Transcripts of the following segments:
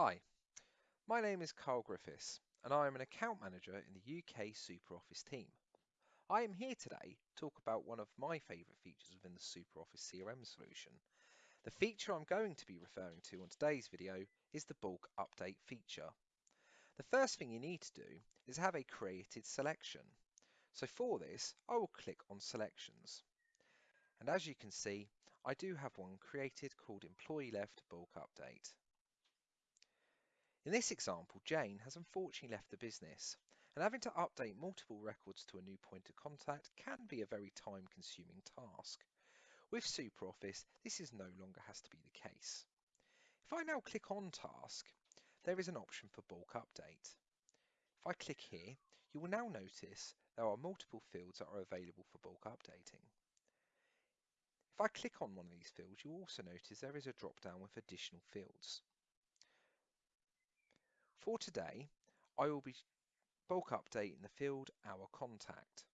Hi, my name is Carl Griffiths and I am an account manager in the UK SuperOffice team. I am here today to talk about one of my favourite features within the SuperOffice CRM solution. The feature I'm going to be referring to on today's video is the bulk update feature. The first thing you need to do is have a created selection. So for this, I will click on selections. And as you can see, I do have one created called employee left bulk update. In this example, Jane has unfortunately left the business, and having to update multiple records to a new point of contact can be a very time-consuming task. With SuperOffice, this is no longer has to be the case. If I now click on Task, there is an option for bulk update. If I click here, you will now notice there are multiple fields that are available for bulk updating. If I click on one of these fields, you'll also notice there is a drop-down with additional fields. For today, I will be bulk updating the field Our Contact.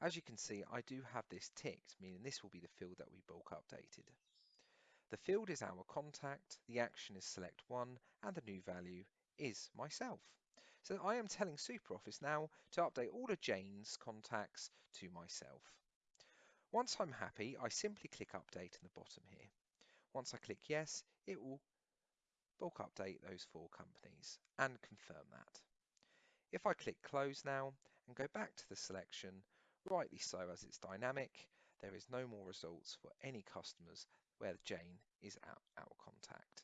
As you can see, I do have this ticked, meaning this will be the field that we bulk updated. The field is Our Contact, the action is Select 1, and the new value is myself. So I am telling SuperOffice now to update all of Jane's contacts to myself. Once I'm happy, I simply click Update in the bottom here. Once I click Yes, it will bulk update those four companies and confirm that. If I click close now and go back to the selection, rightly so as it's dynamic, there is no more results for any customers where Jane is our, contact.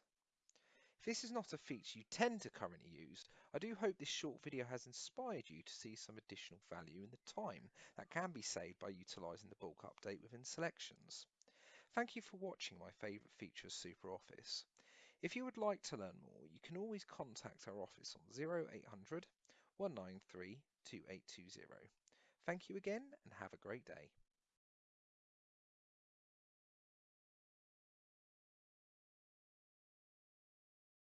If this is not a feature you tend to currently use, I do hope this short video has inspired you to see some additional value in the time that can be saved by utilising the bulk update within selections. Thank you for watching my favourite feature of SuperOffice. If you would like to learn more, you can always contact our office on 0800 193 2820. Thank you again and have a great day.